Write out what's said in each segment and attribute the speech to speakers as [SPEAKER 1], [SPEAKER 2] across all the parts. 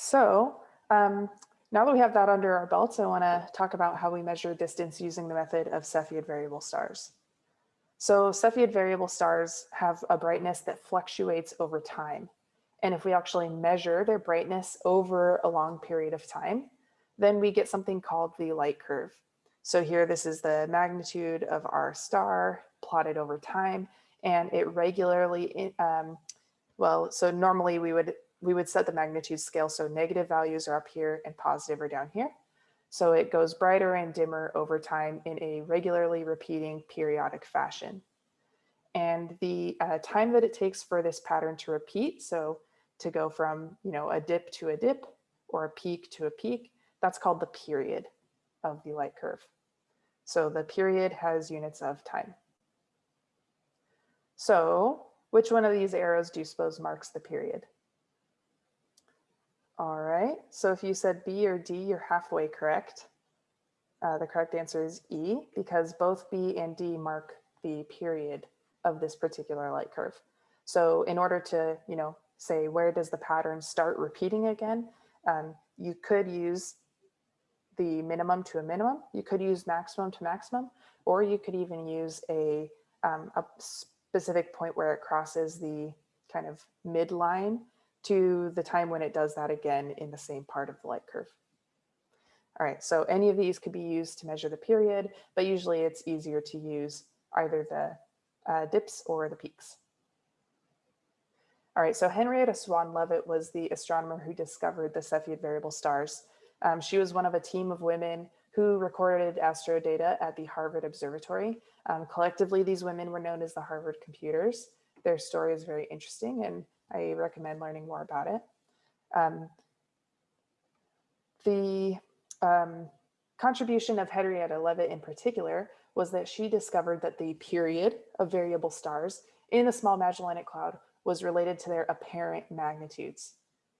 [SPEAKER 1] So um, now that we have that under our belts, I want to talk about how we measure distance using the method of Cepheid variable stars. So Cepheid variable stars have a brightness that fluctuates over time. And if we actually measure their brightness over a long period of time, then we get something called the light curve. So here, this is the magnitude of our star plotted over time, and it regularly, um, well, so normally we would we would set the magnitude scale so negative values are up here and positive are down here. So it goes brighter and dimmer over time in a regularly repeating periodic fashion. And the uh, time that it takes for this pattern to repeat, so to go from you know a dip to a dip or a peak to a peak, that's called the period of the light curve. So the period has units of time. So which one of these arrows do you suppose marks the period? All right, so if you said B or D, you're halfway correct. Uh, the correct answer is E because both B and D mark the period of this particular light curve. So in order to, you know, say where does the pattern start repeating again, um, you could use the minimum to a minimum, you could use maximum to maximum, or you could even use a, um, a specific point where it crosses the kind of midline to the time when it does that again in the same part of the light curve. All right, so any of these could be used to measure the period, but usually it's easier to use either the uh, dips or the peaks. All right, so Henrietta Swan Leavitt was the astronomer who discovered the Cepheid variable stars. Um, she was one of a team of women who recorded astro data at the Harvard Observatory. Um, collectively, these women were known as the Harvard computers. Their story is very interesting and I recommend learning more about it. Um, the um, contribution of Henrietta Leavitt in particular was that she discovered that the period of variable stars in the Small Magellanic Cloud was related to their apparent magnitudes.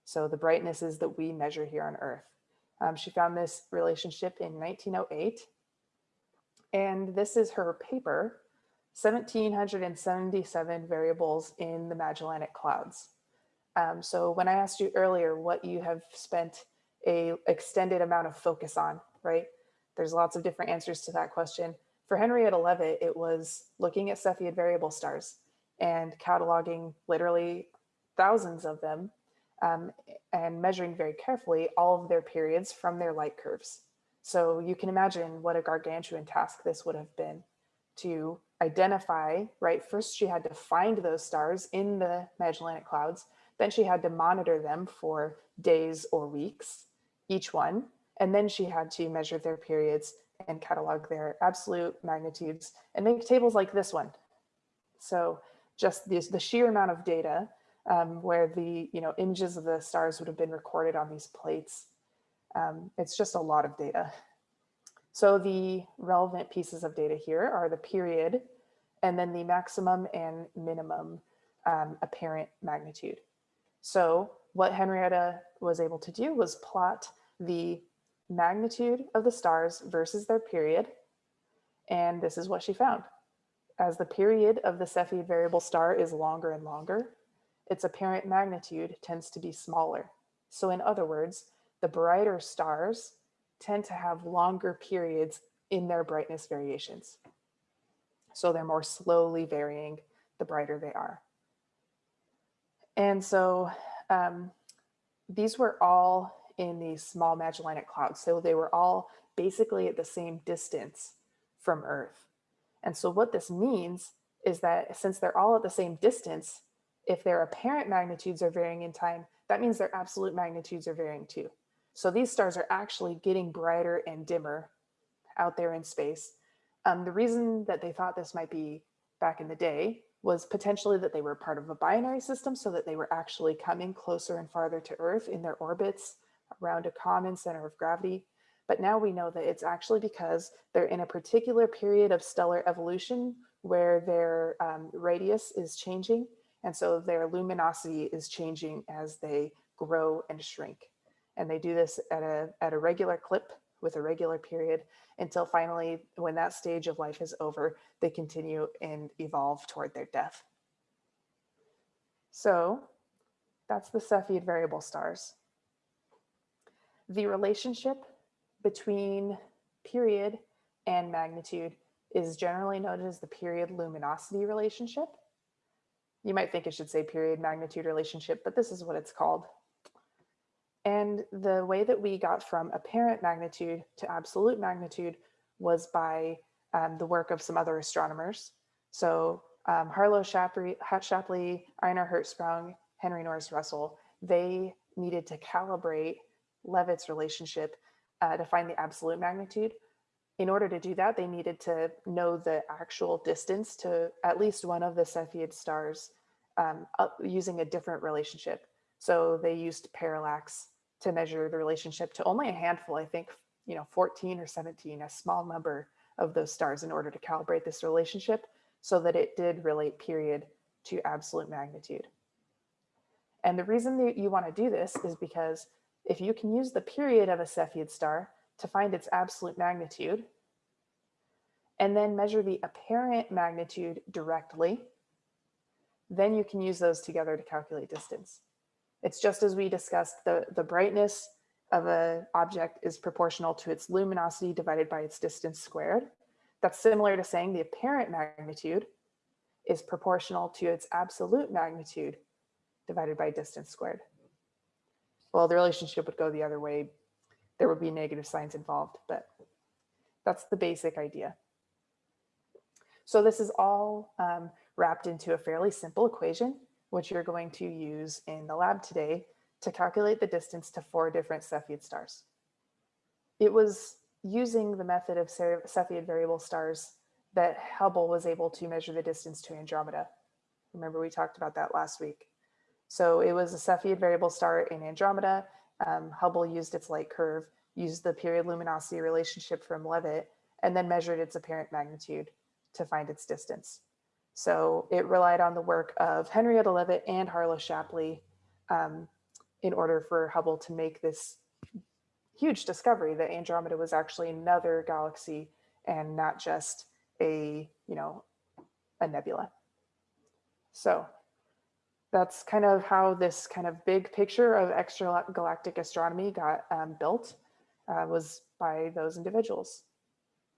[SPEAKER 1] So the brightnesses that we measure here on Earth. Um, she found this relationship in 1908. And this is her paper 1,777 variables in the Magellanic Clouds. Um, so when I asked you earlier what you have spent a extended amount of focus on, right? There's lots of different answers to that question. For Henrietta Leavitt, it was looking at Cepheid variable stars and cataloging literally thousands of them um, and measuring very carefully all of their periods from their light curves. So you can imagine what a gargantuan task this would have been to identify, right? First, she had to find those stars in the Magellanic Clouds. Then she had to monitor them for days or weeks, each one. And then she had to measure their periods and catalog their absolute magnitudes and make tables like this one. So just this, the sheer amount of data um, where the you know images of the stars would have been recorded on these plates. Um, it's just a lot of data. So the relevant pieces of data here are the period and then the maximum and minimum um, apparent magnitude. So what Henrietta was able to do was plot the magnitude of the stars versus their period. And this is what she found. As the period of the Cepheid variable star is longer and longer, its apparent magnitude tends to be smaller. So in other words, the brighter stars tend to have longer periods in their brightness variations. So they're more slowly varying the brighter they are. And so um, these were all in these small Magellanic clouds. So they were all basically at the same distance from Earth. And so what this means is that since they're all at the same distance, if their apparent magnitudes are varying in time, that means their absolute magnitudes are varying too. So these stars are actually getting brighter and dimmer out there in space. Um, the reason that they thought this might be back in the day was potentially that they were part of a binary system so that they were actually coming closer and farther to Earth in their orbits around a common center of gravity. But now we know that it's actually because they're in a particular period of stellar evolution where their um, radius is changing. And so their luminosity is changing as they grow and shrink. And they do this at a, at a regular clip with a regular period until finally, when that stage of life is over, they continue and evolve toward their death. So that's the Cepheid variable stars. the relationship between period and magnitude is generally known as the period luminosity relationship. You might think it should say period magnitude relationship, but this is what it's called. And the way that we got from apparent magnitude to absolute magnitude was by um, the work of some other astronomers. So um, Harlow Shapley, Shapley, Einar Hertzsprung, Henry Norris Russell, they needed to calibrate Leavitt's relationship uh, to find the absolute magnitude. In order to do that, they needed to know the actual distance to at least one of the Cepheid stars um, using a different relationship. So they used parallax to measure the relationship to only a handful, I think, you know, 14 or 17, a small number of those stars in order to calibrate this relationship so that it did relate period to absolute magnitude. And the reason that you want to do this is because if you can use the period of a Cepheid star to find its absolute magnitude, and then measure the apparent magnitude directly, then you can use those together to calculate distance. It's just as we discussed, the, the brightness of an object is proportional to its luminosity divided by its distance squared. That's similar to saying the apparent magnitude is proportional to its absolute magnitude divided by distance squared. Well, the relationship would go the other way. There would be negative signs involved, but that's the basic idea. So this is all um, wrapped into a fairly simple equation, which you're going to use in the lab today to calculate the distance to four different Cepheid stars. It was using the method of Cepheid variable stars that Hubble was able to measure the distance to Andromeda. Remember we talked about that last week. So it was a Cepheid variable star in Andromeda. Um, Hubble used its light curve, used the period luminosity relationship from Leavitt, and then measured its apparent magnitude to find its distance. So it relied on the work of Henrietta Leavitt and Harlow Shapley um, in order for Hubble to make this huge discovery that Andromeda was actually another galaxy and not just a, you know, a nebula. So that's kind of how this kind of big picture of extragalactic astronomy got um, built uh, was by those individuals.